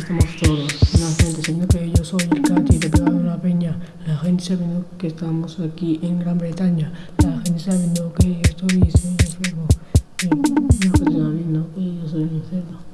estamos todos. La gente diciendo que yo soy el Katy de pegado una peña. La gente sabiendo que estamos aquí en Gran Bretaña. La gente sabiendo que yo estoy soy enfermo. La gente sabiendo que yo soy enfermo.